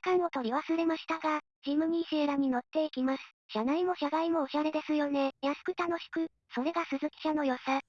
感を取り忘れましたが、ジムニーシエラに乗っていきます。車内も車外もおしゃれですよね。安く楽しく、それが鈴木車の良さ。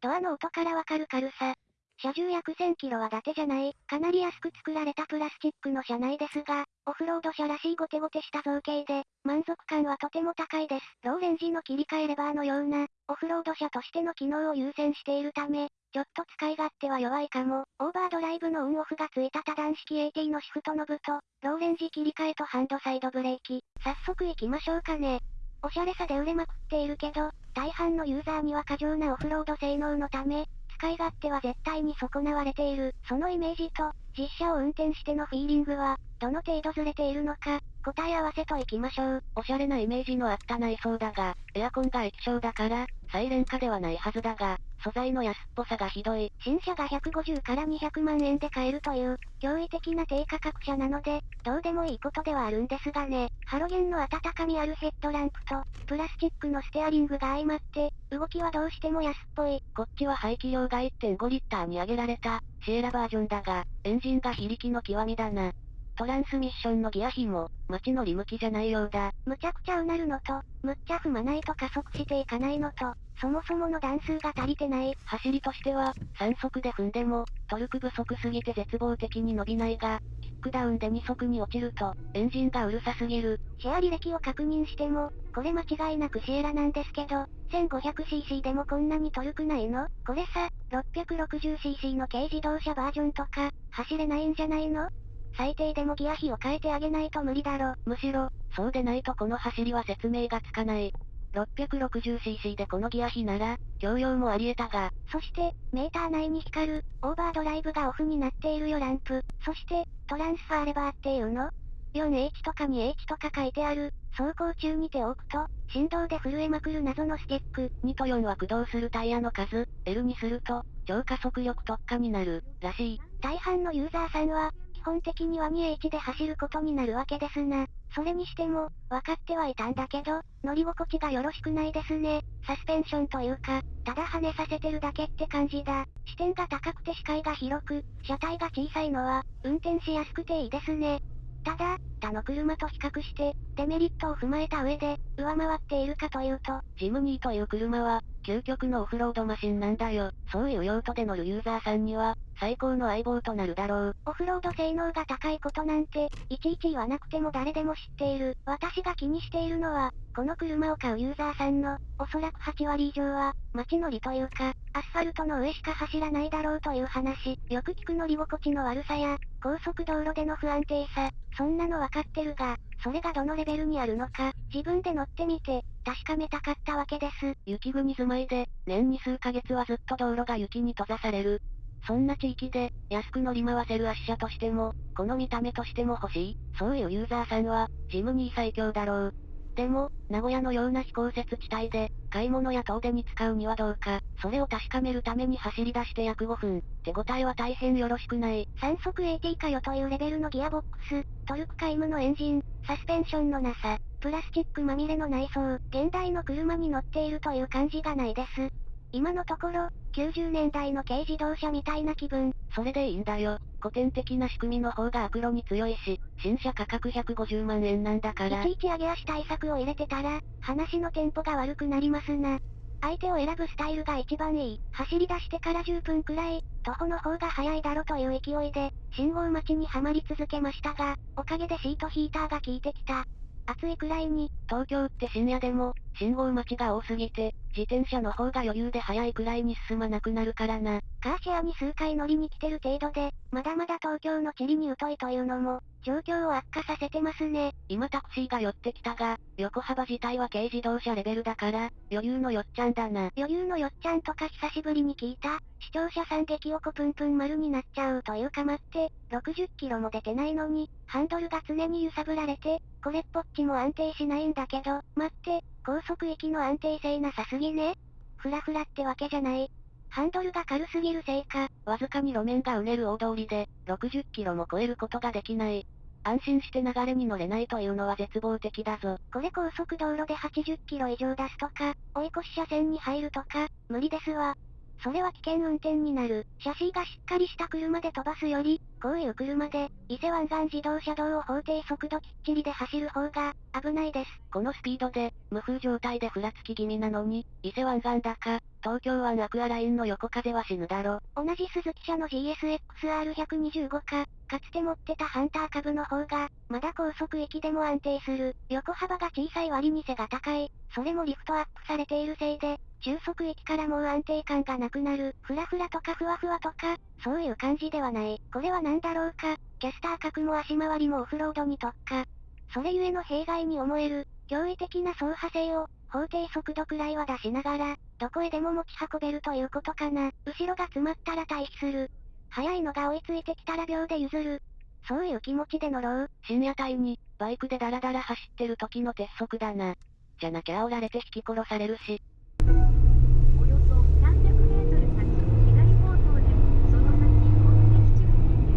ドアの音からわかる軽さ。車重約1000キロは伊達じゃない、かなり安く作られたプラスチックの車内ですが、オフロード車らしいゴテゴテした造形で、満足感はとても高いです。ローレンジの切り替えレバーのような、オフロード車としての機能を優先しているため、ちょっと使い勝手は弱いかも。オーバードライブのオンオフがついた多段式 AT のシフトノブと、ローレンジ切り替えとハンドサイドブレーキ。早速行きましょうかね。おしゃれさで売れまくっているけど、大半のユーザーには過剰なオフロード性能のため、使い勝手は絶対に損なわれている。そのイメージと、実車を運転してのフィーリングは、どの程度ずれているのか、答え合わせといきましょう。おしゃれなイメージのあった内装だが、エアコンが液晶だから、サイレン化ではないはずだが、素材の安っぽさがひどい。新車が150から200万円で買えるという、驚異的な低価格車なので、どうでもいいことではあるんですがね。ハロゲンの温かみあるヘッドランプと、プラスチックのステアリングが相まって、動きはどうしても安っぽい。こっちは排気量が1.5リッターに上げられた、シエラバージョンだが、エンジンが非力の極みだな。トランスミッションのギア比も、街乗り向きじゃないようだ。むちゃくちゃうなるのと、むっちゃ踏まないと加速していかないのと、そもそもの段数が足りてない。走りとしては、3速で踏んでも、トルク不足すぎて絶望的に伸びないが、キックダウンで2速に落ちると、エンジンがうるさすぎる。シェア履歴を確認しても、これ間違いなくシエラなんですけど、1500cc でもこんなにトルクないの？これさ、660cc の軽自動車バージョンとか、走れないんじゃないの？最低でもギア比を変えてあげないと無理だろ。むしろ、そうでないとこの走りは説明がつかない。660cc でこのギア比なら、共用もあり得たが。そして、メーター内に光る、オーバードライブがオフになっているよランプ。そして、トランスファーレバーっていうの ?4H とか 2H とか書いてある。走行中に手を置くと、振動で震えまくる謎のスティック。2と4は駆動するタイヤの数、L にすると、超加速力特化になる、らしい。大半のユーザーさんは、基本的には 2H で走ることになるわけですな。それにしても、分かってはいたんだけど、乗り心地がよろしくないですね。サスペンションというか、ただ跳ねさせてるだけって感じだ。視点が高くて視界が広く、車体が小さいのは、運転しやすくていいですね。ただ、他の車と比較して、デメリットを踏まえた上で、上回っているかというと、ジムニーという車は、究極のオフロードマシンなんだよ。そういう用途で乗るユーザーさんには、最高の相棒となるだろう。オフロード性能が高いことなんて、いちいち言わなくても誰でも知っている。私が気にしているのは、この車を買うユーザーさんの、おそらく8割以上は、街乗りというか、アスファルトの上しか走らないだろうという話。よく聞く乗り心地の悪さや、高速道路での不安定さ、そんなのわかってるが、それがどのレベルにあるのか、自分で乗ってみて、確かめたかったわけです。雪国住まいで、年に数ヶ月はずっと道路が雪に閉ざされる。そんな地域で、安く乗り回せる圧車としても、この見た目としても欲しい、そういうユーザーさんは、ジムニー最強だろう。でも、名古屋のような非公設地帯で、買い物や遠出に使うにはどうか、それを確かめるために走り出して約5分、手応えは大変よろしくない。3速 AT かよというレベルのギアボックス、トルク皆無のエンジン、サスペンションのなさ、プラスチックまみれの内装、現代の車に乗っているという感じがないです。今のところ、90年代の軽自動車みたいな気分。それでいいんだよ。古典的な仕組みの方がアクロに強いし、新車価格150万円なんだから。いちいち上げ足対策を入れてたら、話のテンポが悪くなりますな。相手を選ぶスタイルが一番いい。走り出してから10分くらい、徒歩の方が早いだろという勢いで、信号待ちにはまり続けましたが、おかげでシートヒーターが効いてきた。暑いくらいに、東京って深夜でも、信号待ちが多すぎて、自転車の方が余裕で早いくらいに進まなくなるからな。カーシェアに数回乗りに来てる程度で、まだまだ東京の地理に疎いというのも、状況を悪化させてますね。今タクシーが寄ってきたが、横幅自体は軽自動車レベルだから、余裕のよっちゃんだな。余裕のよっちゃんとか久しぶりに聞いた。視聴者さん激おこぷんぷん丸になっちゃうというか待って、60キロも出てないのに、ハンドルが常に揺さぶられて、これっぽっちも安定しないんだけど、待って、高速域の安定性なさすぎね。ふらふらってわけじゃない。ハンドルが軽すぎるせいか、わずかに路面がうねる大通りで、60キロも超えることができない。安心して流れに乗れないというのは絶望的だぞ。これ高速道路で80キロ以上出すとか、追い越し車線に入るとか、無理ですわ。それは危険運転になる。シャシーがしっかりした車で飛ばすより、こういう車で、伊勢湾岸自動車道を法定速度きっちりで走る方が、危ないです。このスピードで、無風状態でふらつき気味なのに、伊勢湾岸だか、東京湾アクアラインの横風は死ぬだろ。同じ鈴木社の GSX-R125 か、かつて持ってたハンター株の方が、まだ高速域でも安定する。横幅が小さい割に背が高い。それもリフトアップされているせいで、中速域からもう安定感がなくなる。ふらふらとかふわふわとか、そういう感じではない。これは何だろうか。キャスター角も足回りもオフロードに特化。それゆえの弊害に思える、驚異的な走破性を、法定速度くらいは出しながら、どこへでも持ち運べるということかな。後ろが詰まったら退避する。速いのが追いついてきたら秒で譲る。そういう気持ちで乗ろう。深夜帯に、バイクでダラダラ走ってる時の鉄則だな。じゃなきゃ煽られて引き殺されるし、およそ300メートル先、左方向で、その先、目的地付近で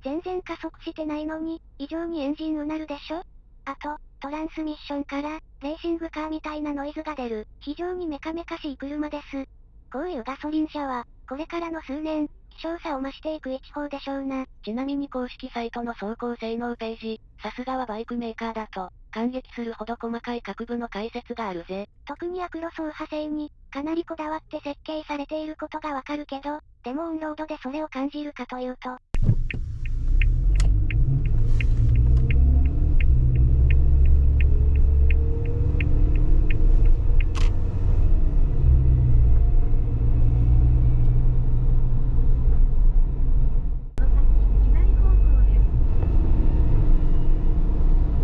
す。全然加速してないのに、異常にエンジンうなるでしょ？あと、トランスミッションから、レーシングカーみたいなノイズが出る、非常にメカメカしい車です。こういうガソリン車は、これからの数年、希少さを増していく一方でしょうな。ちなみに公式サイトの走行性能ページ、さすがはバイクメーカーだと、感激するほど細かい各部の解説があるぜ。特にアクロ走破性に、かなりこだわって設計されていることがわかるけど、でもオンロードでそれを感じるかというと、その先、左方向で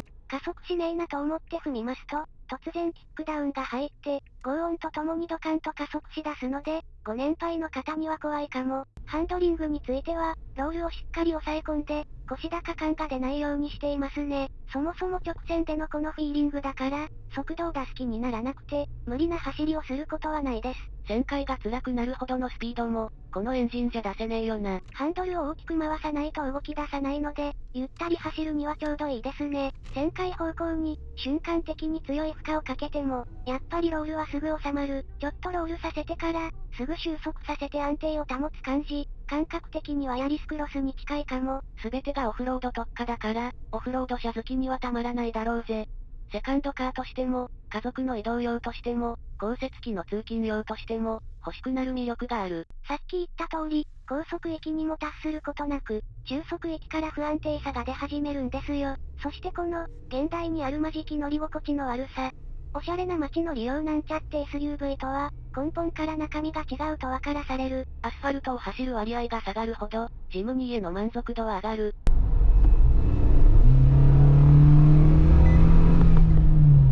す。加速しねえなと思って踏みますと、突然キックダウンが入って、轟音とともにドカンと加速し出すので、ご年配の方には怖いかも。ハンドリングについては、ロールをしっかり押さえ込んで、腰高感が出ないようにしていますね。そもそも直線でのこのフィーリングだから、速度を出す気にならなくて、無理な走りをすることはないです。旋回が辛くなるほどのスピードも、このエンジンじゃ出せねえよな。ハンドルを大きく回さないと動き出さないので、ゆったり走るにはちょうどいいですね。旋回方向に、瞬間的に強い負荷をかけても、やっぱりロールはすぐ収まる。ちょっとロールさせてから、すぐ収束させて安定を保つ感じ。感覚的にはヤリスクロスに近いかも。すべてがオフロード特化だから、オフロード車好きにはたまらないだろうぜ。セカンドカーとしても、家族の移動用としても、降雪機の通勤用としても、欲しくなる魅力がある。さっき言った通り、高速域にも達することなく、中速域から不安定さが出始めるんですよ。そしてこの、現代にあるまじき乗り心地の悪さ。おしゃれな街の利用なんちゃって SUV とは、根本から中身が違うと分からされる。アスファルトを走る割合が下がるほど、ジムニーへの満足度は上がる。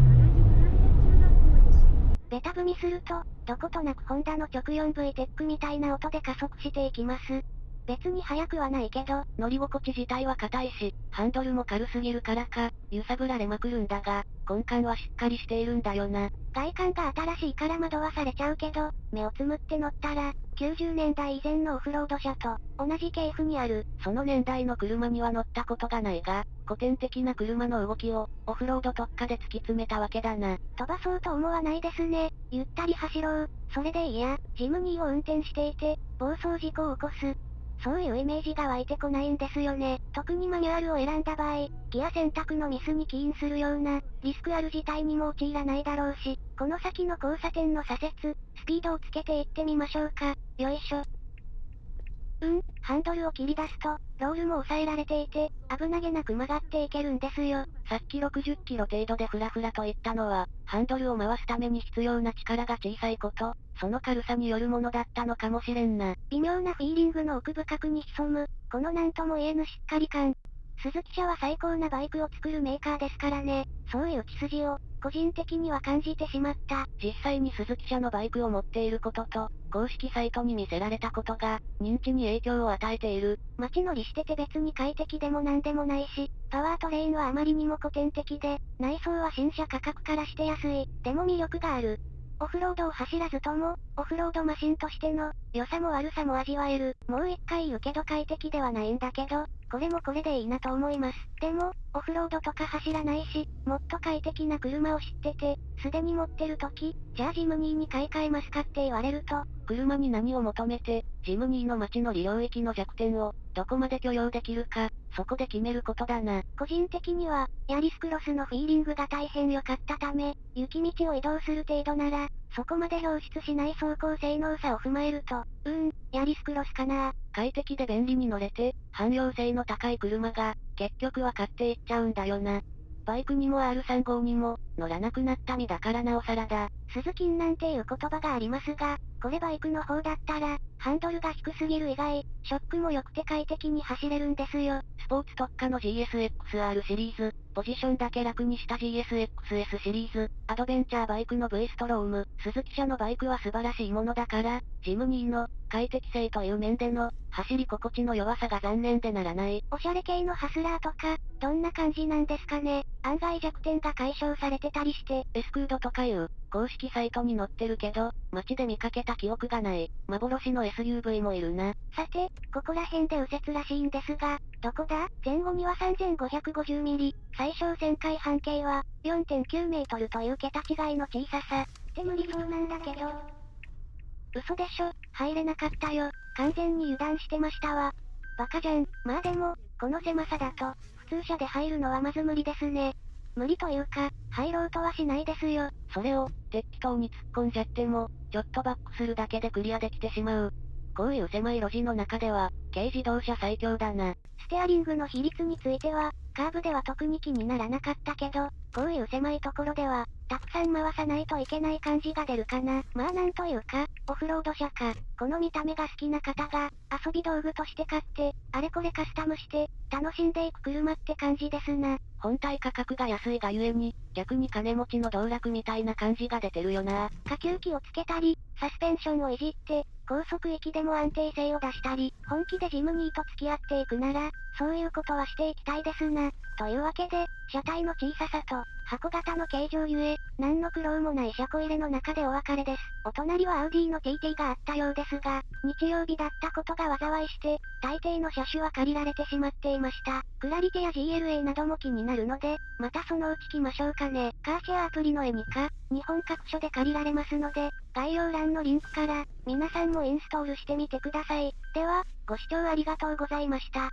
原宿ランド中学校です。ベタ踏みすると、どことなくホンダの直 4V テックみたいな音で加速していきます。別に速くはないけど、乗り心地自体は硬いし、ハンドルも軽すぎるからか、揺さぶられまくるんだが、根幹はしっかりしているんだよな。外観が新しいから惑わされちゃうけど、目をつむって乗ったら、90年代以前のオフロード車と、同じ系譜にある。その年代の車には乗ったことがないが、古典的な車の動きを、オフロード特化で突き詰めたわけだな。飛ばそうと思わないですね。ゆったり走ろう。それでいいや、ジムニーを運転していて、暴走事故を起こす。そういうイメージが湧いてこないんですよね。特にマニュアルを選んだ場合、ギア選択のミスに起因するような、リスクある事態にも陥らないだろうし、この先の交差点の左折、スピードをつけていってみましょうか。よいしょ。うん、ハンドルを切り出すと、ロールも抑えられていて、危なげなく曲がっていけるんですよ。さっき60キロ程度でフラフラと言ったのは、ハンドルを回すために必要な力が小さいこと、その軽さによるものだったのかもしれんな。微妙なフィーリングの奥深くに潜む、このなんとも言えぬしっかり感。鈴木社は最高なバイクを作るメーカーですからね。そういう血筋を、個人的には感じてしまった。実際に鈴木社のバイクを持っていることと、公式サイトに見せられたことが、認知に影響を与えている。街乗りしてて別に快適でもなんでもないし、パワートレインはあまりにも古典的で、内装は新車価格からして安い。でも魅力がある。オフロードを走らずとも、オフロードマシンとしての、良さも悪さも味わえる。もう一回言うけど快適ではないんだけど、これもこれでいいなと思います。でも、オフロードとか走らないし、もっと快適な車を知ってて、すでに持ってる時、じゃあジムニーに買い替えますかって言われると、車に何を求めて、ジムニーの街の利用域の弱点を、どこまで許容できるか、そこで決めることだな。個人的には、ヤリスクロスのフィーリングが大変良かったため、雪道を移動する程度なら、そこまで表出しない走行性能差を踏まえると、うーん、ヤリスクロスかな快適で便利に乗れて、汎用性の高い車が、結局は買っていっちゃうんだよな。バイクにも R35 にも、乗らなくなった身だからなおさらだ。鈴金なんていう言葉がありますが、これバイクの方だったら、ハンドルが低すぎる以外、ショックも良くて快適に走れるんですよ。スポーツ特化の GSX-R シリーズ、ポジションだけ楽にした GSX-S シリーズ、アドベンチャーバイクの V ストローム、鈴木社のバイクは素晴らしいものだから、ジムニーの、快適性という面での、走り心地の弱さが残念でならない。おしゃれ系のハスラーとか、どんな感じなんですかね案外弱点が解消されてたりして。エスクードとかいう、公式サイトに載ってるけど、街で見かけた記憶がない。幻の SUV もいるな。さて、ここら辺で右折らしいんですが、どこだ？前後には3550ミリ、最小旋回半径は4.9メートルという桁違いの小ささ。って無理そうなんだけど。嘘でしょ、入れなかったよ。完全に油断してましたわ。バカじゃん。まあでも、この狭さだと、普通車で入るのはまず無理ですね。無理というか、入ろうとはしないですよ。それを、適当に突っ込んじゃっても、ちょっとバックするだけでクリアできてしまう。こういう狭い路地の中では、軽自動車最強だな。ステアリングの比率については、カーブでは特に気にならなかったけど、こういう狭いところでは、たくさん回さないといけない感じが出るかな。まあなんというか、オフロード車か、この見た目が好きな方が、遊び道具として買って、あれこれカスタムして、楽しんでいく車って感じですな。本体価格が安いがゆえに、逆に金持ちの道楽みたいな感じが出てるよな。下級機をつけたり、サスペンションをいじって、高速域でも安定性を出したり、本気でジムニーと付き合っていくなら、そういうことはしていきたいですな。というわけで、車体の小ささと、箱型の形状ゆえ、何の苦労もない車庫入れの中でお別れです。お隣はアウディの TT があったようですが、日曜日だったことが災いして、大抵の車種は借りられてしまっていました。クラリティや GLA なども気になるので、またそのうち来ましょうかね。カーシェアアプリのエニカ、日本各所で借りられますので、概要欄のリンクから、皆さんもインストールしてみてください。では、ご視聴ありがとうございました。